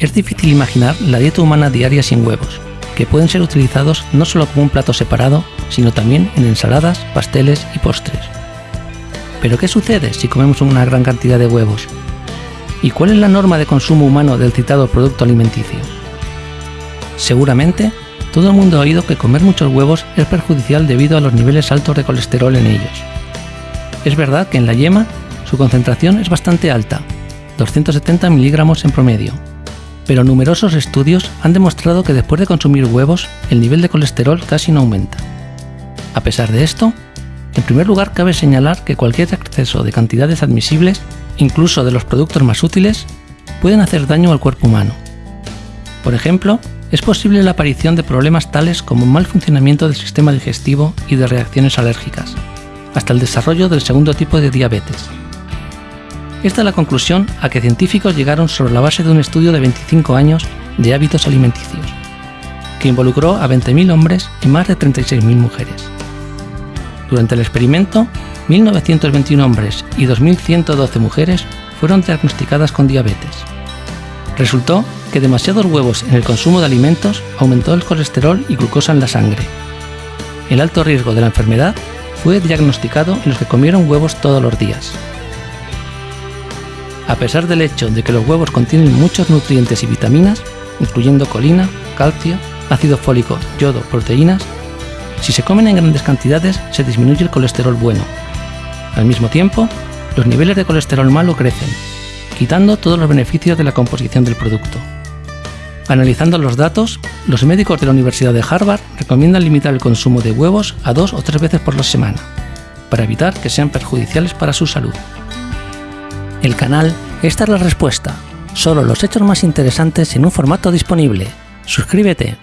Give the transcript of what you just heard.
es difícil imaginar la dieta humana diaria sin huevos, que pueden ser utilizados no solo como un plato separado, sino también en ensaladas, pasteles y postres. Pero ¿qué sucede si comemos una gran cantidad de huevos? ¿Y cuál es la norma de consumo humano del citado producto alimenticio? Seguramente, todo el mundo ha oído que comer muchos huevos es perjudicial debido a los niveles altos de colesterol en ellos. Es verdad que en la yema su concentración es bastante alta, 270 miligramos en promedio, pero numerosos estudios han demostrado que después de consumir huevos, el nivel de colesterol casi no aumenta. A pesar de esto, en primer lugar cabe señalar que cualquier exceso de cantidades admisibles, incluso de los productos más útiles, pueden hacer daño al cuerpo humano. Por ejemplo, es posible la aparición de problemas tales como mal funcionamiento del sistema digestivo y de reacciones alérgicas, hasta el desarrollo del segundo tipo de diabetes. Esta es la conclusión a que científicos llegaron sobre la base de un estudio de 25 años de hábitos alimenticios, que involucró a 20.000 hombres y más de 36.000 mujeres. Durante el experimento, 1.921 hombres y 2.112 mujeres fueron diagnosticadas con diabetes. Resultó que demasiados huevos en el consumo de alimentos aumentó el colesterol y glucosa en la sangre. El alto riesgo de la enfermedad fue diagnosticado en los que comieron huevos todos los días. A pesar del hecho de que los huevos contienen muchos nutrientes y vitaminas, incluyendo colina, calcio, ácido fólico, yodo, proteínas, si se comen en grandes cantidades se disminuye el colesterol bueno. Al mismo tiempo, los niveles de colesterol malo crecen, quitando todos los beneficios de la composición del producto. Analizando los datos, los médicos de la Universidad de Harvard recomiendan limitar el consumo de huevos a dos o tres veces por la semana, para evitar que sean perjudiciales para su salud. El canal Esta es la respuesta. Solo los hechos más interesantes en un formato disponible. Suscríbete.